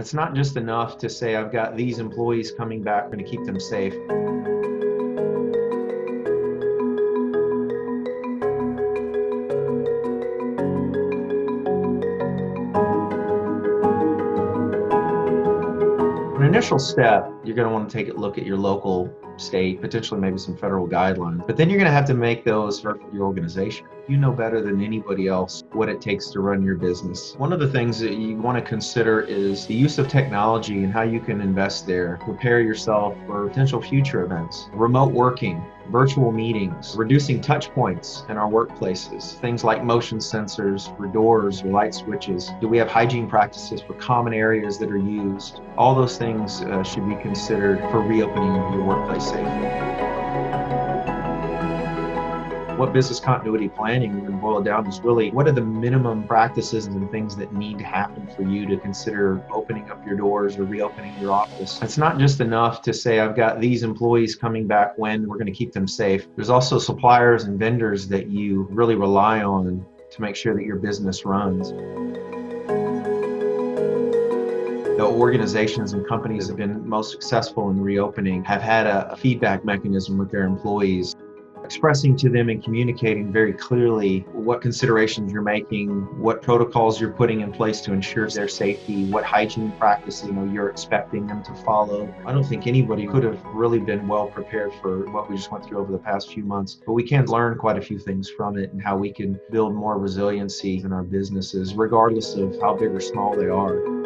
It's not just enough to say, I've got these employees coming back, I'm going to keep them safe. Initial step, you're going to want to take a look at your local, state, potentially maybe some federal guidelines. But then you're going to have to make those for your organization. You know better than anybody else what it takes to run your business. One of the things that you want to consider is the use of technology and how you can invest there. Prepare yourself for potential future events. Remote working, virtual meetings, reducing touch points in our workplaces, things like motion sensors for doors or light switches. Do we have hygiene practices for common areas that are used? All those things uh, should be considered for reopening your workplace safely what business continuity planning would boil down is really what are the minimum practices and things that need to happen for you to consider opening up your doors or reopening your office. It's not just enough to say, I've got these employees coming back when we're going to keep them safe. There's also suppliers and vendors that you really rely on to make sure that your business runs the organizations and companies that have been most successful in reopening have had a, feedback mechanism with their employees expressing to them and communicating very clearly what considerations you're making, what protocols you're putting in place to ensure their safety, what hygiene practices you know you're expecting them to follow. I don't think anybody could have really been well prepared for what we just went through over the past few months, but we can learn quite a few things from it and how we can build more resiliency in our businesses, regardless of how big or small they are.